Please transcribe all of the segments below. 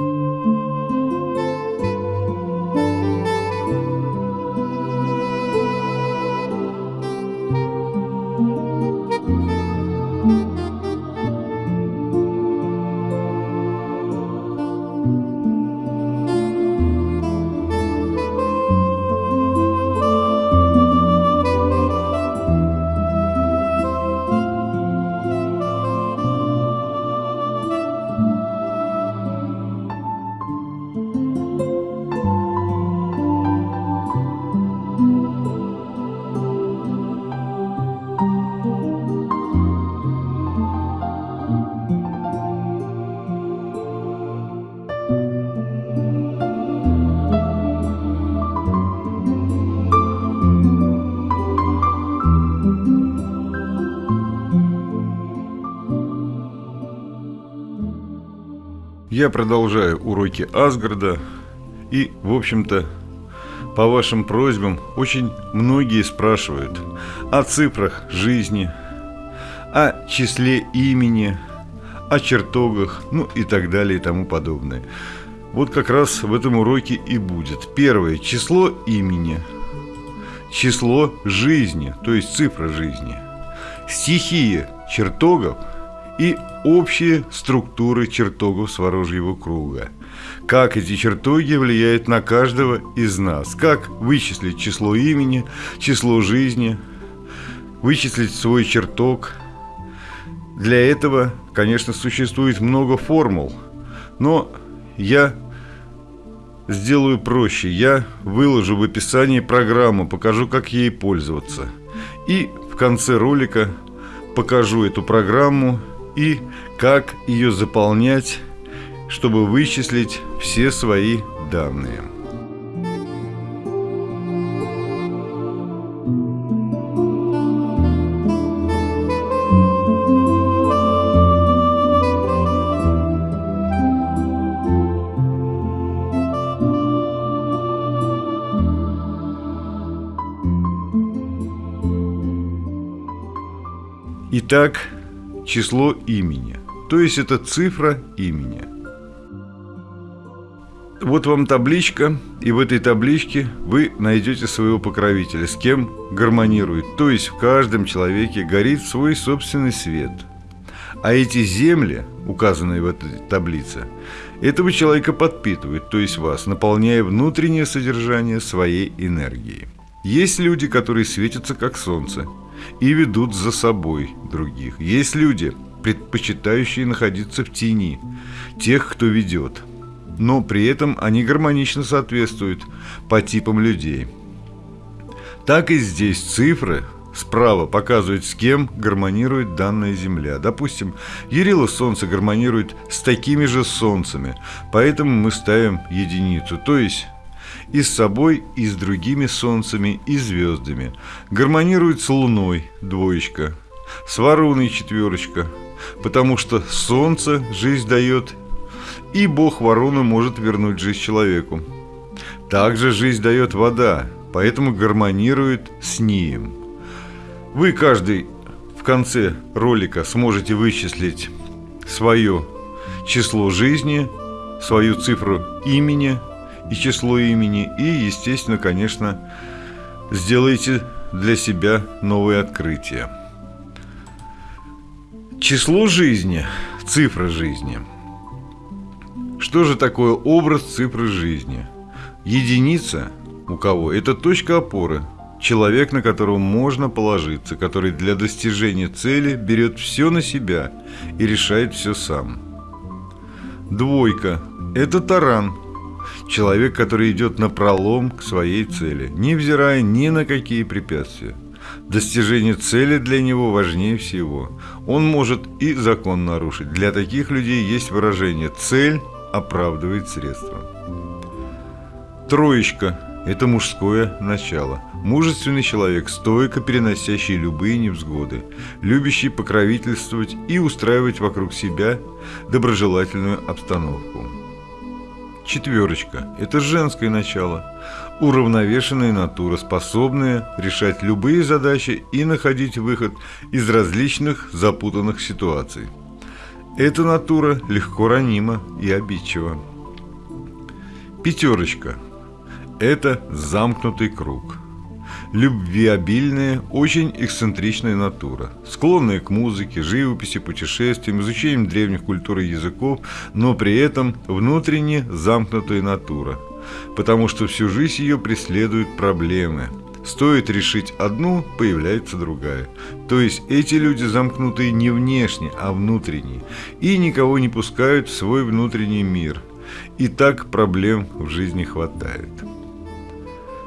Música Я продолжаю уроки Асгарда и, в общем-то, по вашим просьбам очень многие спрашивают о цифрах жизни, о числе имени, о чертогах, ну и так далее и тому подобное. Вот как раз в этом уроке и будет. Первое – число имени, число жизни, то есть цифра жизни, стихия чертогов – и общие структуры чертогов Сворожьего круга. Как эти чертоги влияют на каждого из нас. Как вычислить число имени, число жизни, вычислить свой чертог. Для этого, конечно, существует много формул, но я сделаю проще. Я выложу в описании программу, покажу, как ей пользоваться. И в конце ролика покажу эту программу и как ее заполнять, чтобы вычислить все свои данные. Итак, число имени. То есть это цифра имени. Вот вам табличка, и в этой табличке вы найдете своего покровителя, с кем гармонирует. То есть в каждом человеке горит свой собственный свет. А эти земли, указанные в этой таблице, этого человека подпитывают, то есть вас, наполняя внутреннее содержание своей энергией. Есть люди, которые светятся как солнце, и ведут за собой других. Есть люди, предпочитающие находиться в тени тех, кто ведет, но при этом они гармонично соответствуют по типам людей. Так и здесь цифры справа показывают, с кем гармонирует данная Земля. Допустим, Ярила Солнце гармонирует с такими же Солнцами, поэтому мы ставим единицу, то есть и с собой, и с другими солнцами, и звездами. Гармонирует с Луной, двоечка, с Вороной, четверочка, потому что солнце жизнь дает, и бог Вороны может вернуть жизнь человеку. Также жизнь дает вода, поэтому гармонирует с Нием. Вы каждый в конце ролика сможете вычислить свое число жизни, свою цифру имени – и число имени, и, естественно, конечно, сделайте для себя новые открытия. Число жизни, цифра жизни. Что же такое образ цифры жизни? Единица у кого? Это точка опоры, человек, на которого можно положиться, который для достижения цели берет все на себя и решает все сам. Двойка – это таран, Человек, который идет на пролом к своей цели, невзирая ни на какие препятствия. Достижение цели для него важнее всего. Он может и закон нарушить. Для таких людей есть выражение «цель оправдывает средства». Троечка – это мужское начало. Мужественный человек, стойко переносящий любые невзгоды, любящий покровительствовать и устраивать вокруг себя доброжелательную обстановку. Четверочка – это женское начало, уравновешенная натура, способная решать любые задачи и находить выход из различных запутанных ситуаций. Эта натура легко ранима и обидчива. Пятерочка – это замкнутый круг. Любвеобильная, очень эксцентричная натура, склонная к музыке, живописи, путешествиям, изучением древних культур и языков, но при этом внутренне замкнутая натура, потому что всю жизнь ее преследуют проблемы – Стоит решить одну, появляется другая. То есть эти люди замкнутые не внешне, а внутренне. И никого не пускают в свой внутренний мир. И так проблем в жизни хватает.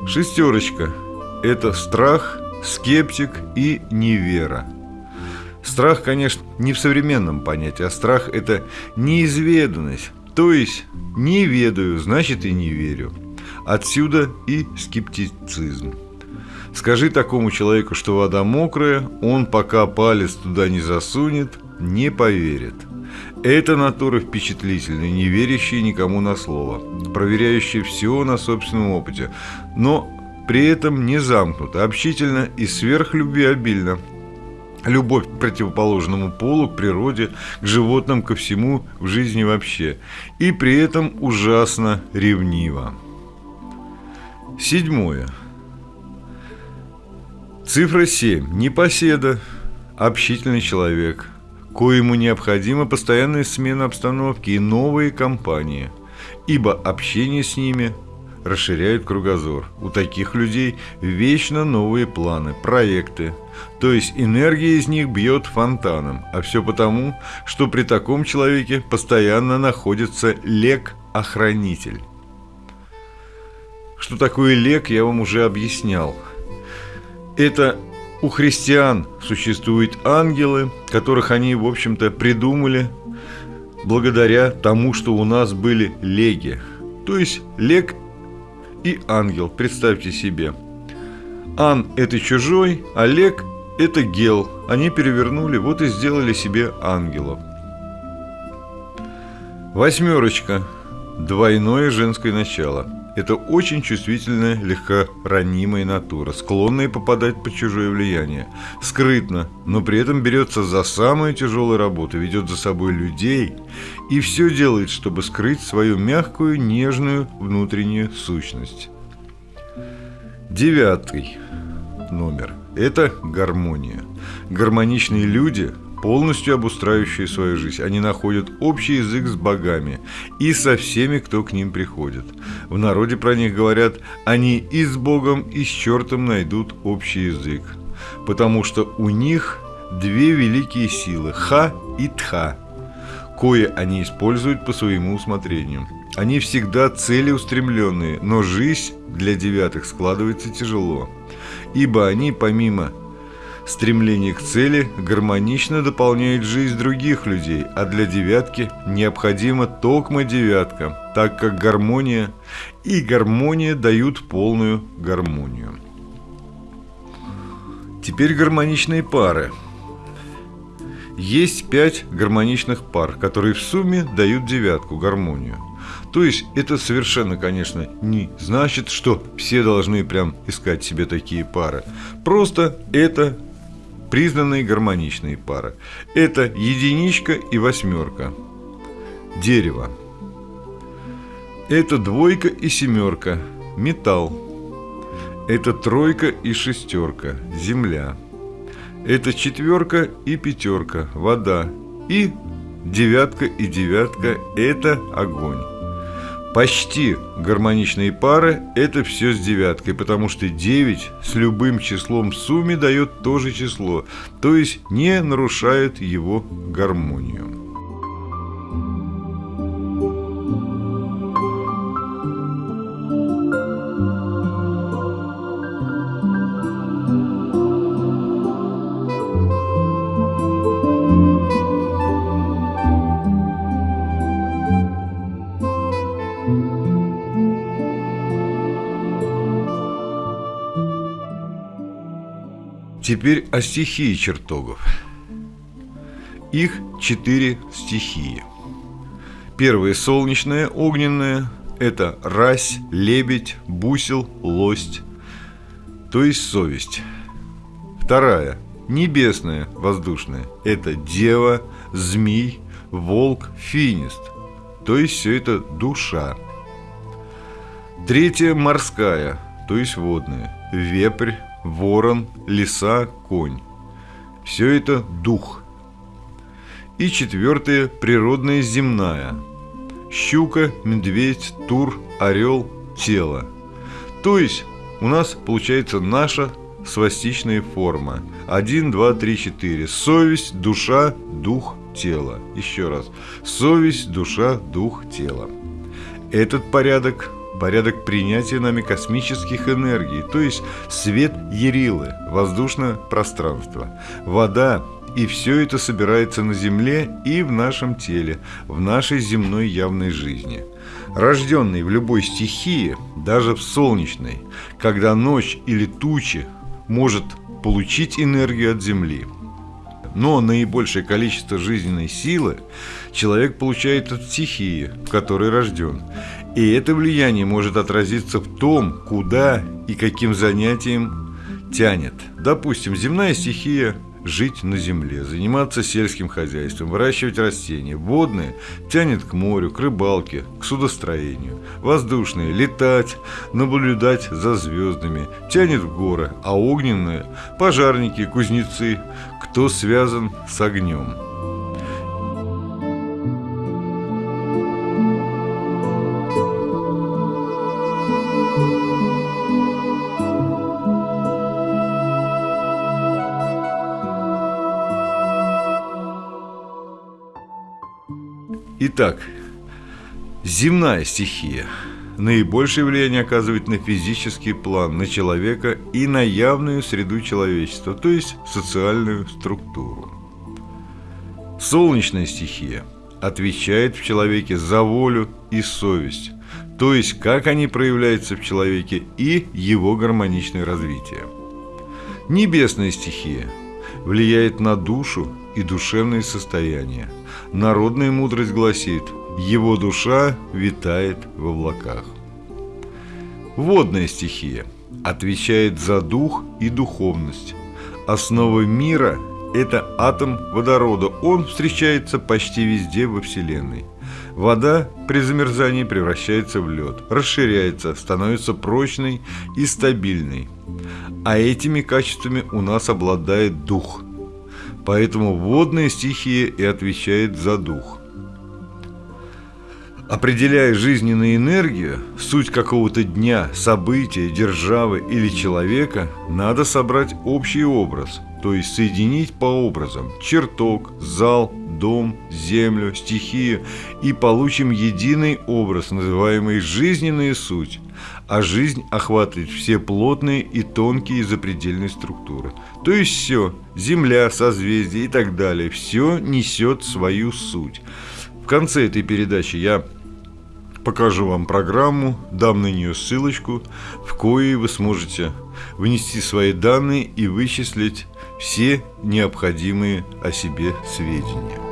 Шестерочка – это страх, скептик и невера. Страх, конечно, не в современном понятии, а страх – это неизведанность. То есть не ведаю, значит и не верю. Отсюда и скептицизм. Скажи такому человеку, что вода мокрая, он пока палец туда не засунет, не поверит. Это натура впечатлительная, не верящая никому на слово, проверяющая все на собственном опыте, но при этом не замкнута, общительно и сверхлюбвеобильна. Любовь к противоположному полу, к природе, к животным, ко всему в жизни вообще. И при этом ужасно ревнива. Седьмое. Цифра 7. Непоседа. Общительный человек, коему необходима постоянная смена обстановки и новые компании, ибо общение с ними расширяет кругозор. У таких людей вечно новые планы, проекты, то есть энергия из них бьет фонтаном, а все потому, что при таком человеке постоянно находится лек-охранитель. Что такое лек, я вам уже объяснял – это у христиан существуют ангелы, которых они, в общем-то, придумали благодаря тому, что у нас были леги. То есть лег и ангел, представьте себе. Ан – это чужой, а лег – это гел. Они перевернули, вот и сделали себе ангелов. Восьмерочка. Двойное женское начало – это очень чувствительная, легкоранимая натура, склонная попадать под чужое влияние. Скрытно, но при этом берется за самую тяжелую работу, ведет за собой людей и все делает, чтобы скрыть свою мягкую, нежную внутреннюю сущность. Девятый номер – это гармония. Гармоничные люди – полностью обустраивающие свою жизнь. Они находят общий язык с богами и со всеми, кто к ним приходит. В народе про них говорят, они и с Богом, и с чертом найдут общий язык. Потому что у них две великие силы – Ха и Тха, кое они используют по своему усмотрению. Они всегда целеустремленные, но жизнь для девятых складывается тяжело, ибо они помимо Стремление к цели гармонично дополняет жизнь других людей, а для девятки необходима токма девятка, так как гармония и гармония дают полную гармонию. Теперь гармоничные пары. Есть пять гармоничных пар, которые в сумме дают девятку, гармонию. То есть это совершенно, конечно, не значит, что все должны прям искать себе такие пары. Просто это признанные гармоничные пары. Это единичка и восьмерка. Дерево. Это двойка и семерка. Металл. Это тройка и шестерка. Земля. Это четверка и пятерка. Вода. И девятка и девятка – это огонь. Почти гармоничные пары – это все с девяткой, потому что 9 с любым числом в сумме дает то же число, то есть не нарушает его гармонию. Теперь о стихии чертогов. Их четыре стихии. Первая солнечная, огненная – это рась, лебедь, бусел, лость, то есть совесть. Вторая – небесная, воздушная – это дева, змей, волк, финист, то есть все это душа. Третья – морская, то есть водная. Вепрь, ворон, лиса, конь. Все это дух. И четвертое – природная земная. Щука, медведь, тур, орел, тело. То есть у нас получается наша свастичная форма. 1, 2, 3, 4. Совесть, душа, дух, тело. Еще раз. Совесть, душа, дух, тело. Этот порядок порядок принятия нами космических энергий, то есть свет Ерилы, воздушное пространство, вода, и все это собирается на Земле и в нашем теле, в нашей земной явной жизни. Рожденный в любой стихии, даже в солнечной, когда ночь или тучи может получить энергию от Земли. Но наибольшее количество жизненной силы человек получает от стихии, в которой рожден. И это влияние может отразиться в том, куда и каким занятием тянет. Допустим, земная стихия жить на земле, заниматься сельским хозяйством, выращивать растения. Водные тянет к морю, к рыбалке, к судостроению. Воздушные – летать, наблюдать за звездами, тянет в горы. А огненные – пожарники, кузнецы, кто связан с огнем. Итак, земная стихия наибольшее влияние оказывает на физический план, на человека и на явную среду человечества, то есть социальную структуру. Солнечная стихия отвечает в человеке за волю и совесть, то есть как они проявляются в человеке и его гармоничное развитие. Небесная стихия влияет на душу и душевное состояние – Народная мудрость гласит, его душа витает в облаках. Водная стихия отвечает за дух и духовность. Основа мира – это атом водорода. Он встречается почти везде во Вселенной. Вода при замерзании превращается в лед, расширяется, становится прочной и стабильной. А этими качествами у нас обладает дух – Поэтому водная стихия и отвечает за дух. Определяя жизненную энергию, суть какого-то дня, события, державы или человека, надо собрать общий образ, то есть соединить по образам чертог, зал, дом, землю, стихию и получим единый образ, называемый жизненная суть – а жизнь охватывает все плотные и тонкие запредельные структуры. То есть все, Земля, созвездия и так далее, все несет свою суть. В конце этой передачи я покажу вам программу, дам на нее ссылочку, в коей вы сможете внести свои данные и вычислить все необходимые о себе сведения.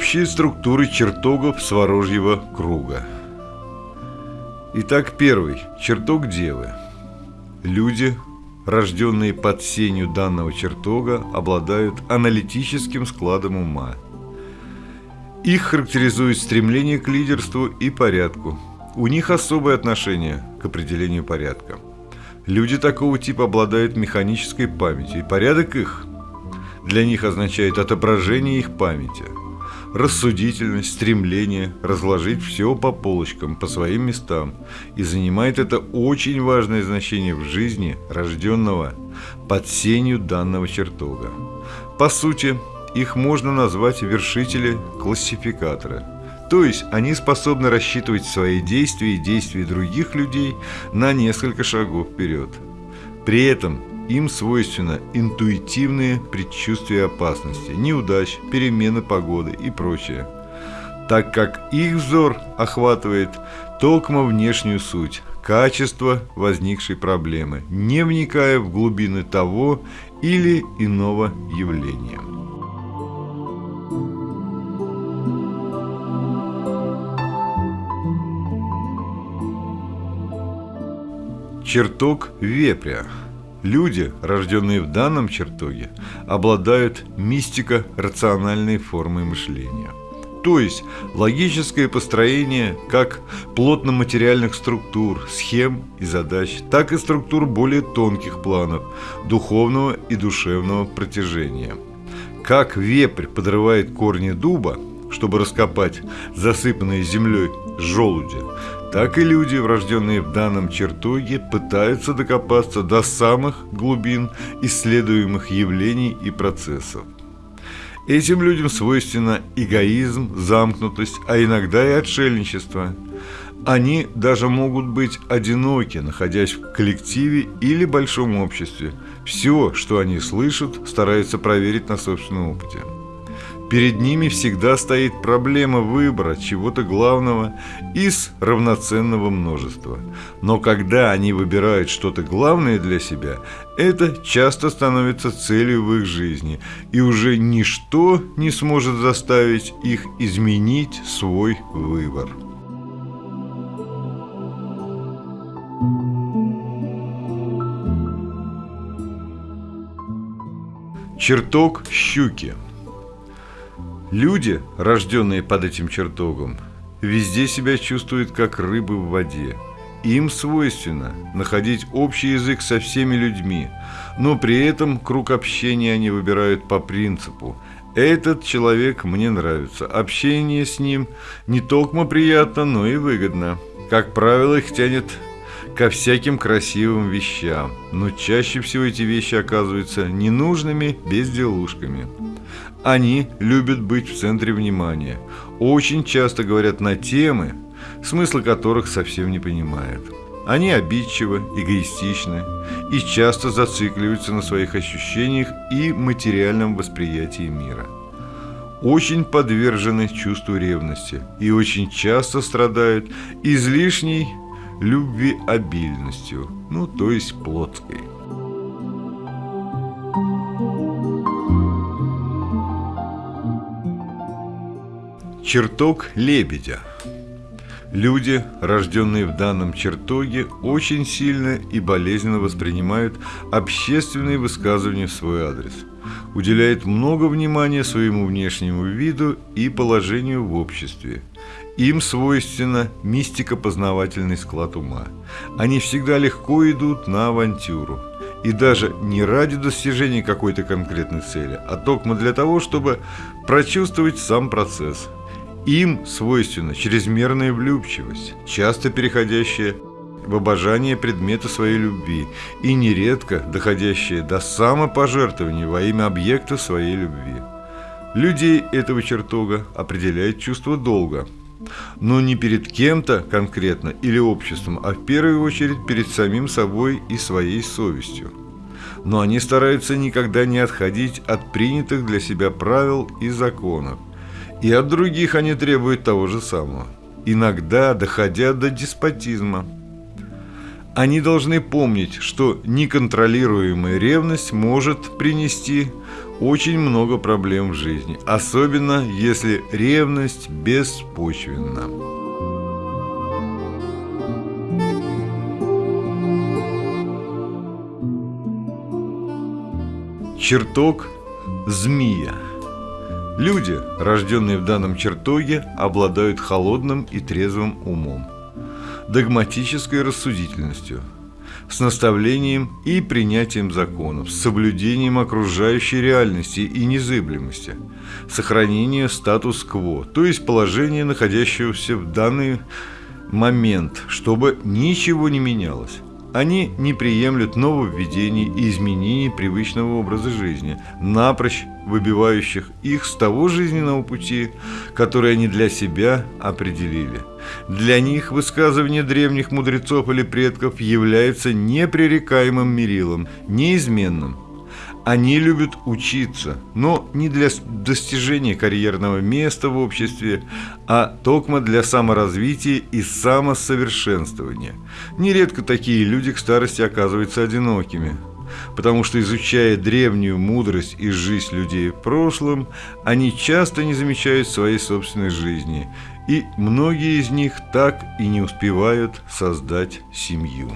Общие структуры чертогов Сворожьего круга. Итак, первый. Чертог Девы. Люди, рожденные под сенью данного чертога, обладают аналитическим складом ума. Их характеризует стремление к лидерству и порядку. У них особое отношение к определению порядка. Люди такого типа обладают механической памятью, и порядок их для них означает отображение их памяти – рассудительность, стремление разложить все по полочкам, по своим местам, и занимает это очень важное значение в жизни рожденного под сенью данного чертога. По сути, их можно назвать вершители классификатора. То есть они способны рассчитывать свои действия и действия других людей на несколько шагов вперед. При этом им свойственно интуитивные предчувствия опасности, неудач, перемены погоды и прочее. так как их взор охватывает токмо внешнюю суть, качество возникшей проблемы, не вникая в глубины того или иного явления. Чертог вепря. Люди, рожденные в данном чертоге, обладают мистико-рациональной формой мышления. То есть логическое построение как плотно-материальных структур, схем и задач, так и структур более тонких планов, духовного и душевного протяжения. Как вепрь подрывает корни дуба, чтобы раскопать засыпанные землей желуди, так и люди, врожденные в данном чертоге, пытаются докопаться до самых глубин исследуемых явлений и процессов. Этим людям свойственно эгоизм, замкнутость, а иногда и отшельничество. Они даже могут быть одиноки, находясь в коллективе или большом обществе. Все, что они слышат, стараются проверить на собственном опыте. Перед ними всегда стоит проблема выбора чего-то главного из равноценного множества. Но когда они выбирают что-то главное для себя, это часто становится целью в их жизни, и уже ничто не сможет заставить их изменить свой выбор. Чертог щуки – Люди, рожденные под этим чертогом, везде себя чувствуют как рыбы в воде. Им свойственно находить общий язык со всеми людьми, но при этом круг общения они выбирают по принципу «этот человек мне нравится, общение с ним не только приятно, но и выгодно». Как правило, их тянет ко всяким красивым вещам, но чаще всего эти вещи оказываются ненужными безделушками. Они любят быть в центре внимания, очень часто говорят на темы, смысла которых совсем не понимают. Они обидчивы, эгоистичны и часто зацикливаются на своих ощущениях и материальном восприятии мира. Очень подвержены чувству ревности и очень часто страдают излишней любвеобильностью, ну то есть плотской. Чертог лебедя. Люди, рожденные в данном чертоге, очень сильно и болезненно воспринимают общественные высказывания в свой адрес, уделяют много внимания своему внешнему виду и положению в обществе. Им свойственно мистико-познавательный склад ума. Они всегда легко идут на авантюру. И даже не ради достижения какой-то конкретной цели, а только для того, чтобы прочувствовать сам процесс – им свойственна чрезмерная влюбчивость, часто переходящая в обожание предмета своей любви и нередко доходящая до самопожертвования во имя объекта своей любви. Людей этого чертога определяет чувство долга, но не перед кем-то конкретно или обществом, а в первую очередь перед самим собой и своей совестью. Но они стараются никогда не отходить от принятых для себя правил и законов, и от других они требуют того же самого, иногда доходя до деспотизма. Они должны помнить, что неконтролируемая ревность может принести очень много проблем в жизни, особенно если ревность беспочвенна. Чертог змея – Люди, рожденные в данном чертоге, обладают холодным и трезвым умом, догматической рассудительностью, с наставлением и принятием законов, с соблюдением окружающей реальности и незыблемости, сохранение статус-кво, то есть положения, находящегося в данный момент, чтобы ничего не менялось. Они не приемлют нововведений и изменений привычного образа жизни, напрочь выбивающих их с того жизненного пути, который они для себя определили. Для них высказывание древних мудрецов или предков является непререкаемым мерилом, неизменным. Они любят учиться, но не для достижения карьерного места в обществе, а только для саморазвития и самосовершенствования. Нередко такие люди к старости оказываются одинокими – потому что, изучая древнюю мудрость и жизнь людей в прошлом, они часто не замечают своей собственной жизни, и многие из них так и не успевают создать семью.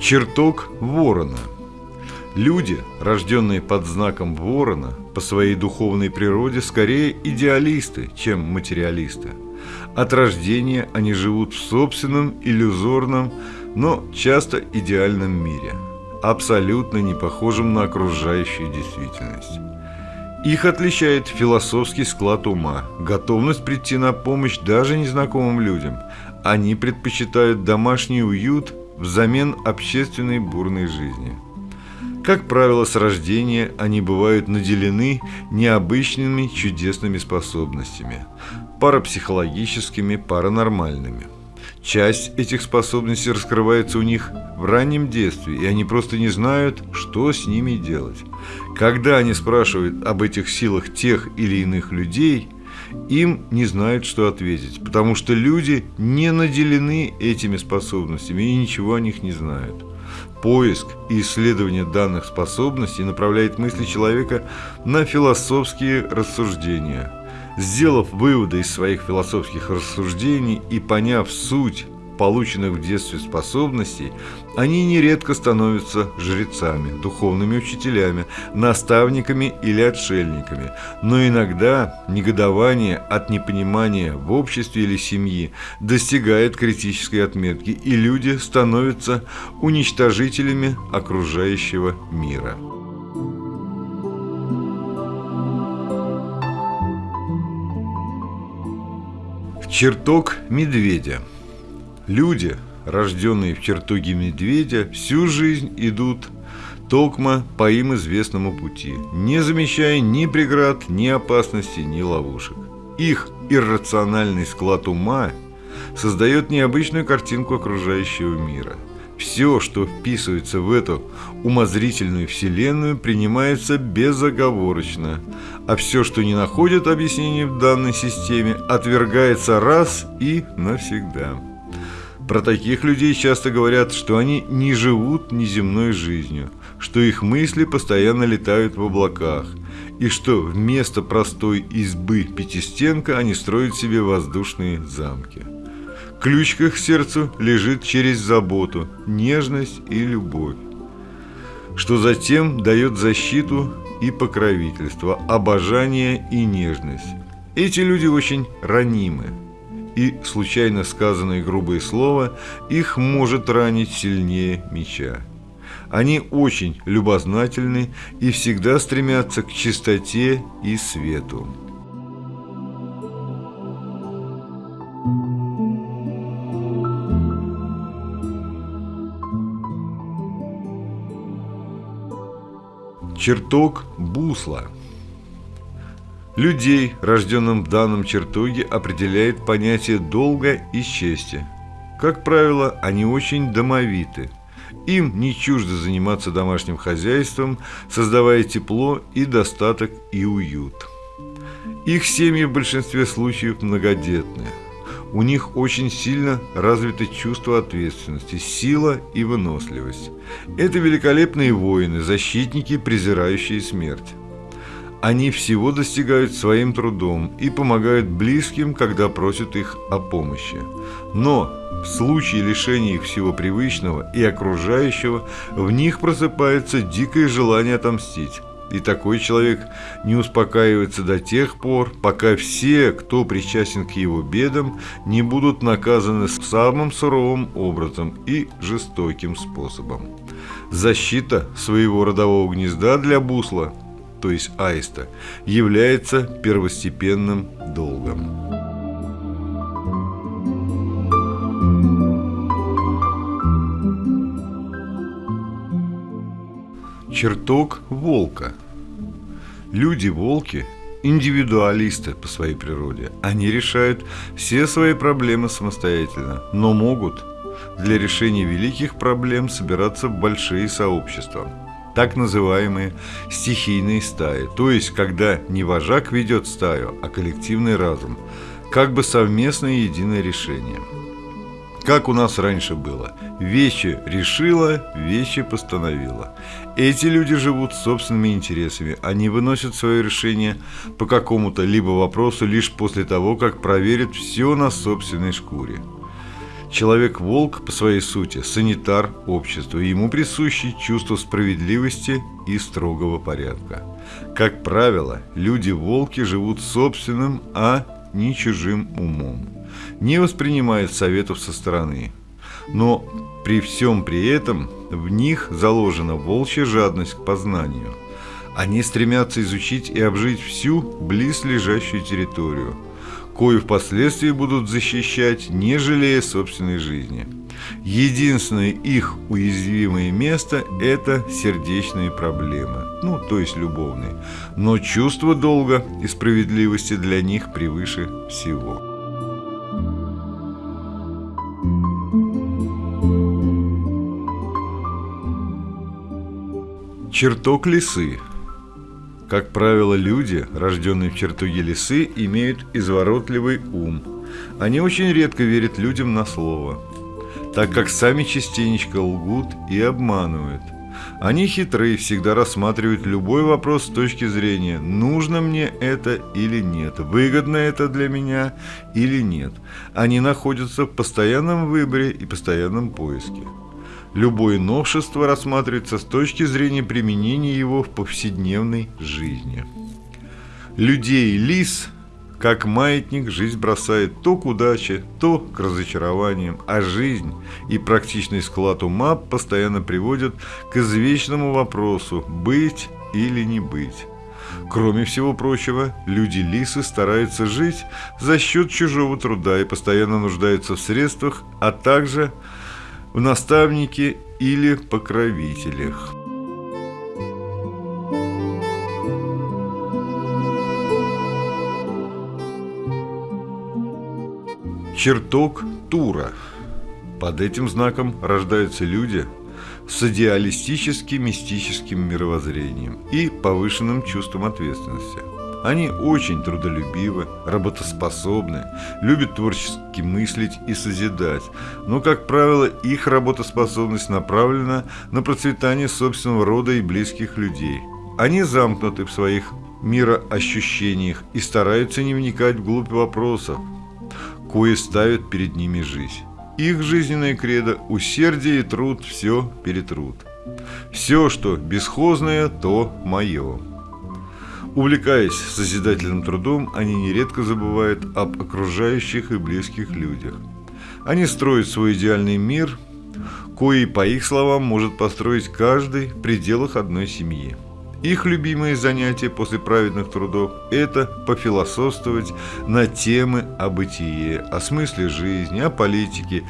Чертог ворона – Люди, рожденные под знаком ворона, по своей духовной природе скорее идеалисты, чем материалисты. От рождения они живут в собственном иллюзорном, но часто идеальном мире, абсолютно не похожем на окружающую действительность. Их отличает философский склад ума, готовность прийти на помощь даже незнакомым людям. Они предпочитают домашний уют взамен общественной бурной жизни – как правило, с рождения они бывают наделены необычными чудесными способностями, парапсихологическими, паранормальными. Часть этих способностей раскрывается у них в раннем детстве, и они просто не знают, что с ними делать. Когда они спрашивают об этих силах тех или иных людей, им не знают, что ответить, потому что люди не наделены этими способностями и ничего о них не знают. Поиск и исследование данных способностей направляет мысли человека на философские рассуждения. Сделав выводы из своих философских рассуждений и поняв суть полученных в детстве способностей, они нередко становятся жрецами, духовными учителями, наставниками или отшельниками. Но иногда негодование от непонимания в обществе или семье достигает критической отметки, и люди становятся уничтожителями окружающего мира. Чертог медведя – Люди, рожденные в чертоге медведя, всю жизнь идут токмо по им известному пути, не замечая ни преград, ни опасности, ни ловушек. Их иррациональный склад ума создает необычную картинку окружающего мира. Все, что вписывается в эту умозрительную вселенную, принимается безоговорочно, а все, что не находит объяснения в данной системе, отвергается раз и навсегда. Про таких людей часто говорят, что они не живут неземной жизнью, что их мысли постоянно летают в облаках, и что вместо простой избы пятистенка они строят себе воздушные замки. Ключ к их сердцу лежит через заботу, нежность и любовь, что затем дает защиту и покровительство, обожание и нежность. Эти люди очень ранимы, и случайно сказанное грубое слово их может ранить сильнее меча. Они очень любознательны и всегда стремятся к чистоте и свету. Чертог бусла – Людей, рожденным в данном чертоге, определяет понятие долга и чести. Как правило, они очень домовиты. Им не чуждо заниматься домашним хозяйством, создавая тепло и достаток и уют. Их семьи в большинстве случаев многодетные. У них очень сильно развито чувство ответственности, сила и выносливость. Это великолепные воины, защитники, презирающие смерть. Они всего достигают своим трудом и помогают близким, когда просят их о помощи. Но в случае лишения их всего привычного и окружающего, в них просыпается дикое желание отомстить. И такой человек не успокаивается до тех пор, пока все, кто причастен к его бедам, не будут наказаны самым суровым образом и жестоким способом. Защита своего родового гнезда для бусла – то есть аиста, является первостепенным долгом. Чертог волка. Люди-волки индивидуалисты по своей природе. Они решают все свои проблемы самостоятельно, но могут для решения великих проблем собираться в большие сообщества так называемые стихийные стаи, то есть когда не вожак ведет стаю, а коллективный разум, как бы совместное единое решение. Как у нас раньше было. Вещи решила, вещи постановила. Эти люди живут собственными интересами. Они выносят свое решение по какому-то либо вопросу лишь после того, как проверят все на собственной шкуре. Человек-волк по своей сути – санитар общества, ему присущи чувство справедливости и строгого порядка. Как правило, люди-волки живут собственным, а не чужим умом, не воспринимают советов со стороны. Но при всем при этом в них заложена волчья жадность к познанию. Они стремятся изучить и обжить всю близлежащую территорию – кою впоследствии будут защищать, не жалея собственной жизни. Единственное их уязвимое место – это сердечные проблемы, ну, то есть любовные. Но чувство долга и справедливости для них превыше всего. Черток лисы – как правило, люди, рожденные в чертоге лисы, имеют изворотливый ум. Они очень редко верят людям на слово, так как сами частенечко лгут и обманывают. Они хитрые, всегда рассматривают любой вопрос с точки зрения, нужно мне это или нет, выгодно это для меня или нет. Они находятся в постоянном выборе и постоянном поиске. Любое новшество рассматривается с точки зрения применения его в повседневной жизни. Людей лис, как маятник, жизнь бросает то к удаче, то к разочарованиям, а жизнь и практичный склад ума постоянно приводят к извечному вопросу «быть или не быть». Кроме всего прочего, люди-лисы стараются жить за счет чужого труда и постоянно нуждаются в средствах, а также – в наставнике или покровителях. Чертог Тура. Под этим знаком рождаются люди с идеалистически-мистическим мировоззрением и повышенным чувством ответственности. Они очень трудолюбивы, работоспособны, любят творчески мыслить и созидать, но, как правило, их работоспособность направлена на процветание собственного рода и близких людей. Они замкнуты в своих мироощущениях и стараются не вникать вглубь вопросов, кое ставят перед ними жизнь. Их жизненное кредо – усердие и труд – все перетрут. Все, что бесхозное, то мое. Увлекаясь созидательным трудом, они нередко забывают об окружающих и близких людях. Они строят свой идеальный мир, кои, по их словам, может построить каждый в пределах одной семьи. Их любимые занятия после праведных трудов – это пофилософствовать на темы о бытие, о смысле жизни, о политике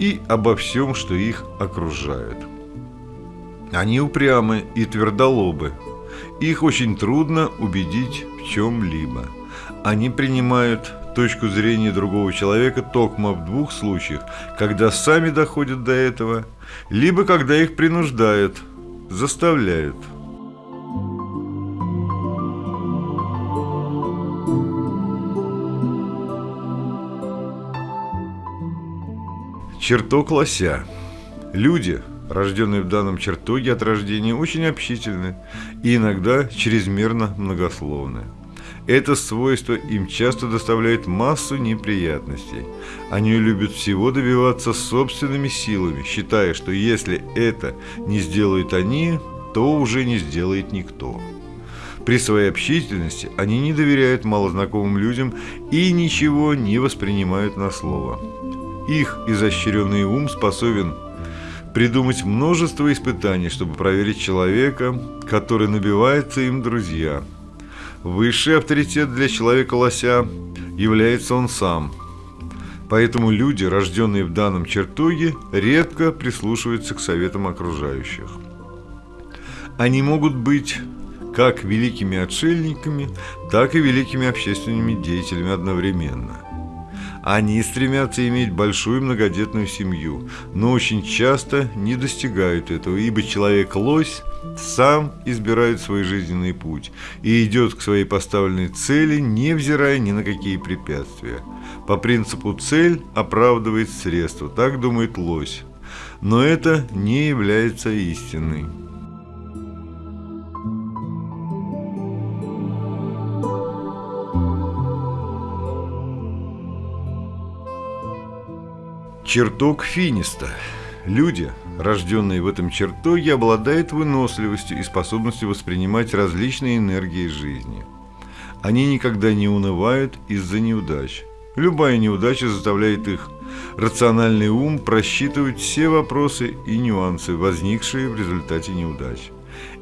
и обо всем, что их окружает. Они упрямы и твердолобы, их очень трудно убедить в чем-либо. Они принимают точку зрения другого человека только в двух случаях, когда сами доходят до этого, либо когда их принуждают, заставляют. Черток лося. Люди – рожденные в данном чертоге от рождения, очень общительны и иногда чрезмерно многословны. Это свойство им часто доставляет массу неприятностей. Они любят всего добиваться собственными силами, считая, что если это не сделают они, то уже не сделает никто. При своей общительности они не доверяют малознакомым людям и ничего не воспринимают на слово. Их изощренный ум способен придумать множество испытаний, чтобы проверить человека, который набивается им друзья. Высший авторитет для человека-лося является он сам. Поэтому люди, рожденные в данном чертоге, редко прислушиваются к советам окружающих. Они могут быть как великими отшельниками, так и великими общественными деятелями одновременно. Они стремятся иметь большую многодетную семью, но очень часто не достигают этого, ибо человек-лось сам избирает свой жизненный путь и идет к своей поставленной цели, невзирая ни на какие препятствия. По принципу «цель оправдывает средства», так думает лось. Но это не является истиной. Чертог Финиста. Люди, рожденные в этом чертоге, обладают выносливостью и способностью воспринимать различные энергии жизни. Они никогда не унывают из-за неудач. Любая неудача заставляет их рациональный ум просчитывать все вопросы и нюансы, возникшие в результате неудач.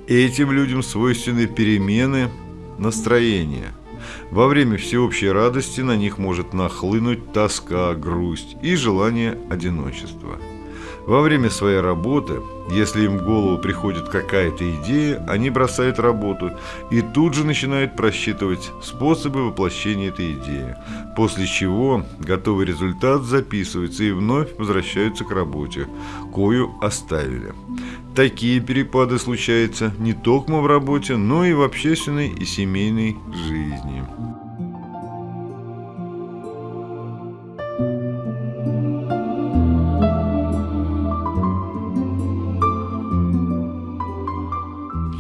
Этим людям свойственны перемены настроения – во время всеобщей радости на них может нахлынуть тоска, грусть и желание одиночества. Во время своей работы, если им в голову приходит какая-то идея, они бросают работу и тут же начинают просчитывать способы воплощения этой идеи, после чего готовый результат записывается и вновь возвращаются к работе, кою оставили. Такие перепады случаются не только в работе, но и в общественной и семейной жизни.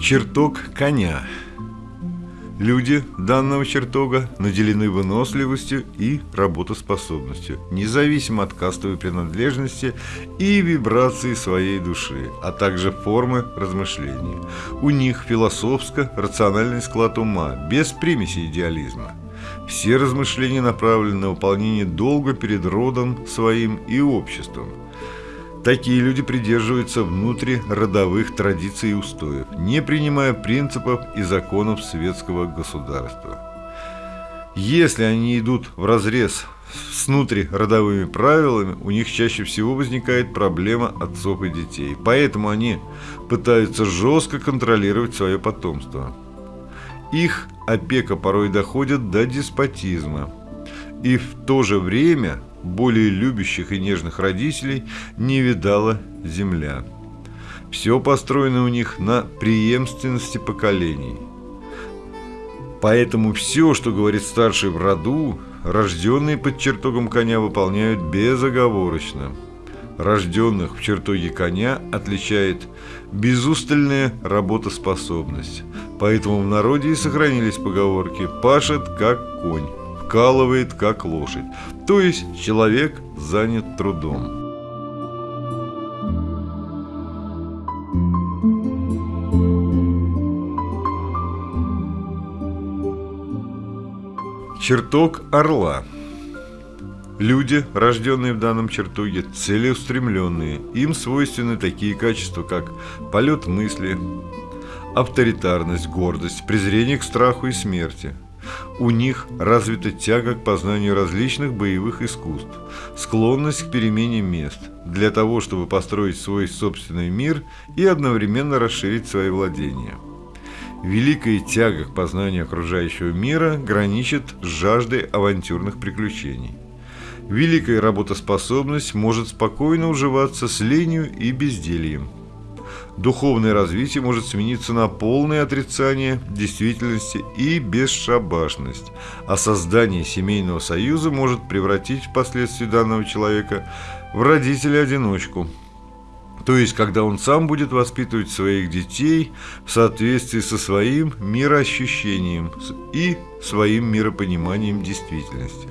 Чертог коня – Люди данного чертога наделены выносливостью и работоспособностью, независимо от кастовой принадлежности и вибрации своей души, а также формы размышления. У них философско-рациональный склад ума, без примеси идеализма. Все размышления направлены на выполнение долга перед родом своим и обществом – Такие люди придерживаются внутриродовых традиций и устоев, не принимая принципов и законов светского государства. Если они идут в разрез с внутриродовыми правилами, у них чаще всего возникает проблема отцов и детей. Поэтому они пытаются жестко контролировать свое потомство. Их опека порой доходит до деспотизма. И в то же время более любящих и нежных родителей не видала земля. Все построено у них на преемственности поколений. Поэтому все, что говорит старший в роду, рожденные под чертогом коня выполняют безоговорочно. Рожденных в чертоге коня отличает безустальная работоспособность. Поэтому в народе и сохранились поговорки «пашет как конь» вкалывает как лошадь, то есть человек занят трудом. Чертог орла. Люди, рожденные в данном чертоге, целеустремленные. Им свойственны такие качества, как полет мысли, авторитарность, гордость, презрение к страху и смерти – у них развита тяга к познанию различных боевых искусств, склонность к перемене мест, для того, чтобы построить свой собственный мир и одновременно расширить свои владения. Великая тяга к познанию окружающего мира граничит с жаждой авантюрных приключений. Великая работоспособность может спокойно уживаться с ленью и бездельем – духовное развитие может смениться на полное отрицание действительности и бесшабашность, а создание семейного союза может превратить впоследствии данного человека в родителя-одиночку. То есть, когда он сам будет воспитывать своих детей в соответствии со своим мироощущением и своим миропониманием действительности.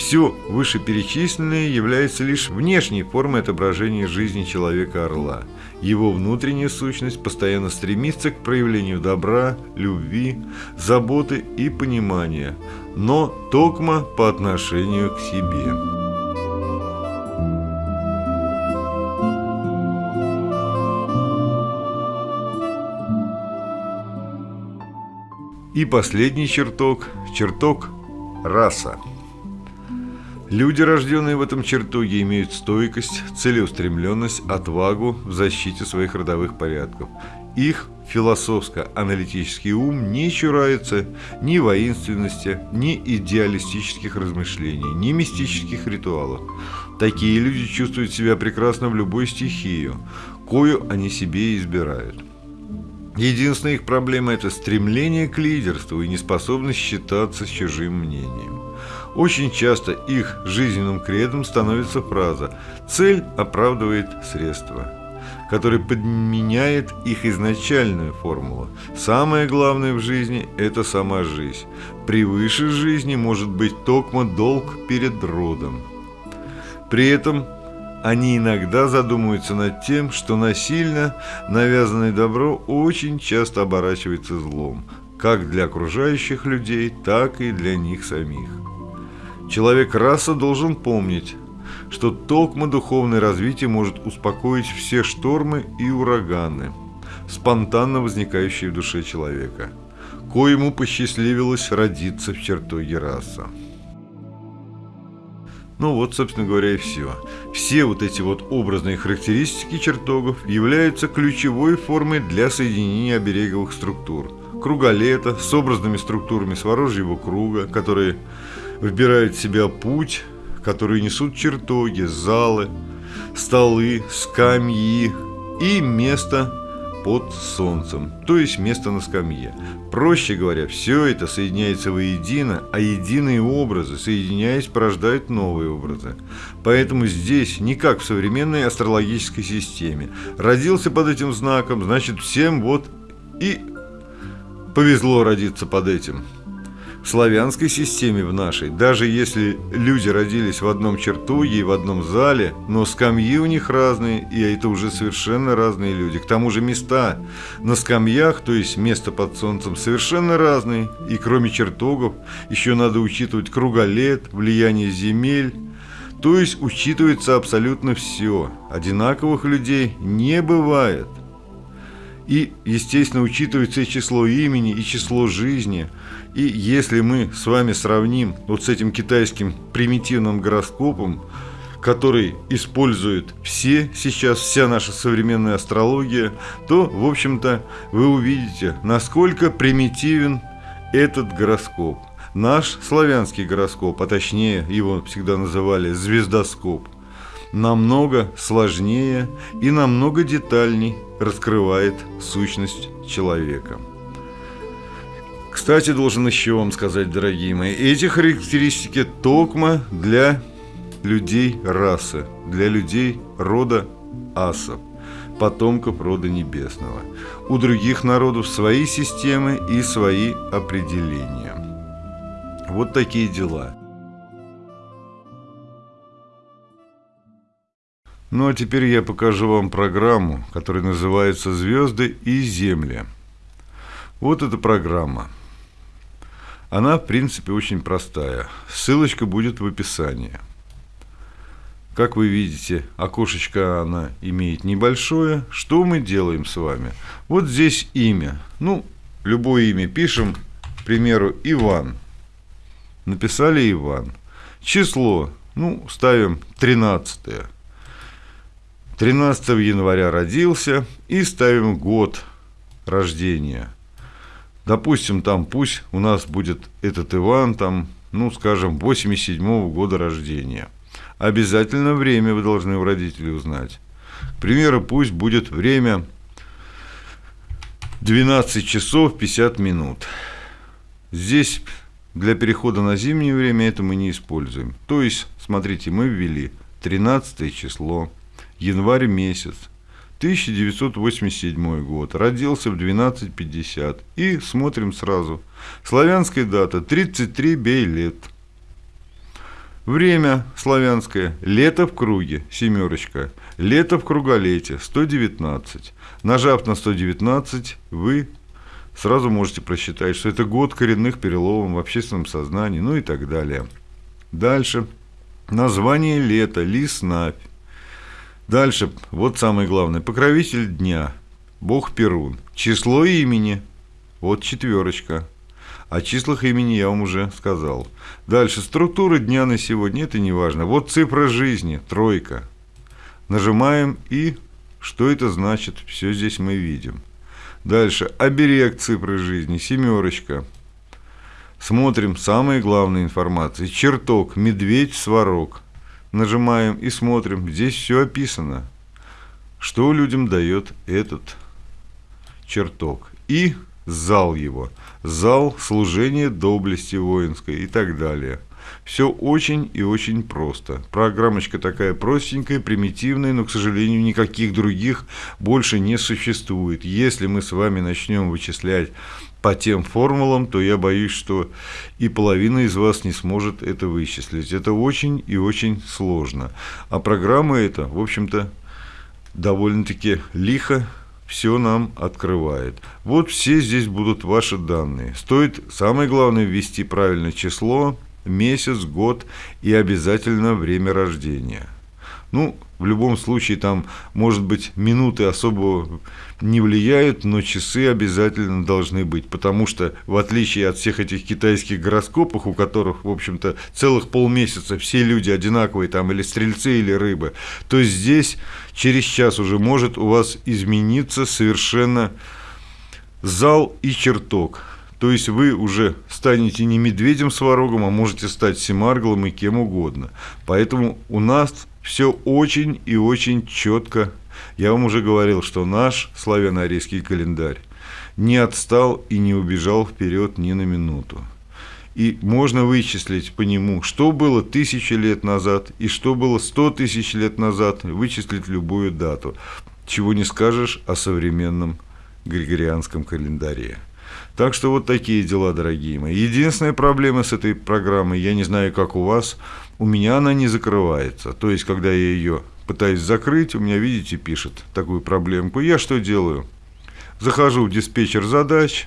Все вышеперечисленное является лишь внешней формой отображения жизни человека-орла. Его внутренняя сущность постоянно стремится к проявлению добра, любви, заботы и понимания, но токмо по отношению к себе. И последний чертог – чертог раса. Люди, рожденные в этом чертоге, имеют стойкость, целеустремленность, отвагу в защите своих родовых порядков их философско-аналитический ум не чурается ни воинственности, ни идеалистических размышлений, ни мистических ритуалов. Такие люди чувствуют себя прекрасно в любой стихию, кою они себе избирают. Единственная их проблема – это стремление к лидерству и неспособность считаться с чужим мнением. Очень часто их жизненным кредом становится фраза «цель оправдывает средства», которая подменяет их изначальную формулу. Самое главное в жизни – это сама жизнь. Превыше жизни может быть токмо долг перед родом. При этом они иногда задумываются над тем, что насильно навязанное добро очень часто оборачивается злом, как для окружающих людей, так и для них самих. Человек-раса должен помнить, что токмо духовное развитие может успокоить все штормы и ураганы, спонтанно возникающие в душе человека, коему посчастливилось родиться в чертоге раса. Ну вот, собственно говоря, и все. Все вот эти вот образные характеристики чертогов являются ключевой формой для соединения обереговых структур. Круголета с образными структурами сворожьего круга, которые выбирают в себя путь, которые несут чертоги, залы, столы, скамьи и место под солнцем, то есть место на скамье. Проще говоря, все это соединяется воедино, а единые образы, соединяясь, порождают новые образы. Поэтому здесь, не как в современной астрологической системе, родился под этим знаком, значит всем вот и повезло родиться под этим славянской системе в нашей, даже если люди родились в одном чертоге и в одном зале, но скамьи у них разные, и это уже совершенно разные люди. К тому же места на скамьях, то есть место под солнцем, совершенно разные. И кроме чертогов еще надо учитывать круголет, влияние земель, то есть учитывается абсолютно все. Одинаковых людей не бывает. И, естественно, учитывается и число имени, и число жизни – и если мы с вами сравним вот с этим китайским примитивным гороскопом, который используют все сейчас, вся наша современная астрология, то, в общем-то, вы увидите, насколько примитивен этот гороскоп. Наш славянский гороскоп, а точнее его всегда называли звездоскоп, намного сложнее и намного детальней раскрывает сущность человека. Кстати, должен еще вам сказать, дорогие мои, эти характеристики токма для людей расы, для людей рода асов, потомков рода небесного. У других народов свои системы и свои определения. Вот такие дела. Ну а теперь я покажу вам программу, которая называется «Звезды и Земля». Вот эта программа – она, в принципе, очень простая. Ссылочка будет в описании. Как вы видите, окошечко она имеет небольшое. Что мы делаем с вами? Вот здесь имя. Ну, любое имя пишем, к примеру, Иван. Написали Иван. Число, ну, ставим 13. 13 января родился и ставим год рождения – Допустим, там пусть у нас будет этот Иван, там, ну, скажем, 87 -го года рождения. Обязательно время вы должны у родителей узнать. К примеру, пусть будет время 12 часов 50 минут. Здесь для перехода на зимнее время это мы не используем. То есть, смотрите, мы ввели 13 число, январь месяц, 1987 год. Родился в 12.50. И смотрим сразу. Славянская дата 33 бей лет. Время славянское. Лето в круге. Семерочка. Лето в круголете. 119. Нажав на 119, вы сразу можете просчитать, что это год коренных переломов в общественном сознании, ну и так далее. Дальше. Название лета. Лиснавь. Дальше, вот самое главное. Покровитель дня. Бог Перун. Число имени. Вот четверочка. О числах имени я вам уже сказал. Дальше, структура дня на сегодня, это не важно. Вот цифра жизни, тройка. Нажимаем и что это значит, все здесь мы видим. Дальше. Оберег цифры жизни. Семерочка. Смотрим самые главные информации. Чертог. Медведь, сварог. Нажимаем и смотрим. Здесь все описано. Что людям дает этот чертог. И зал его. Зал служения доблести воинской и так далее. Все очень и очень просто. Программочка такая простенькая, примитивная, но, к сожалению, никаких других больше не существует. Если мы с вами начнем вычислять по тем формулам, то я боюсь, что и половина из вас не сможет это вычислить. Это очень и очень сложно. А программа эта, в общем-то, довольно-таки лихо все нам открывает. Вот все здесь будут ваши данные. Стоит самое главное ввести правильное число, месяц, год и обязательно время рождения. Ну, в любом случае, там, может быть, минуты особо не влияют, но часы обязательно должны быть, потому что, в отличие от всех этих китайских гороскопов, у которых, в общем-то, целых полмесяца все люди одинаковые, там, или стрельцы, или рыбы, то здесь через час уже может у вас измениться совершенно зал и чертог. То есть вы уже станете не медведем с ворогом, а можете стать семарглом и кем угодно. Поэтому у нас все очень и очень четко. Я вам уже говорил, что наш славяно-арийский календарь не отстал и не убежал вперед ни на минуту. И можно вычислить по нему, что было тысячи лет назад и что было сто тысяч лет назад, вычислить любую дату. Чего не скажешь о современном григорианском календаре. Так что вот такие дела, дорогие мои. Единственная проблема с этой программой, я не знаю, как у вас, у меня она не закрывается. То есть, когда я ее пытаюсь закрыть, у меня, видите, пишет такую проблемку. Я что делаю? Захожу в диспетчер задач,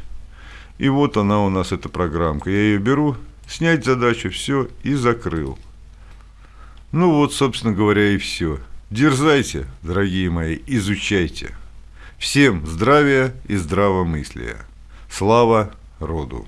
и вот она у нас, эта программка. Я ее беру, снять задачу, все, и закрыл. Ну вот, собственно говоря, и все. Дерзайте, дорогие мои, изучайте. Всем здравия и здравомыслия. Слава роду!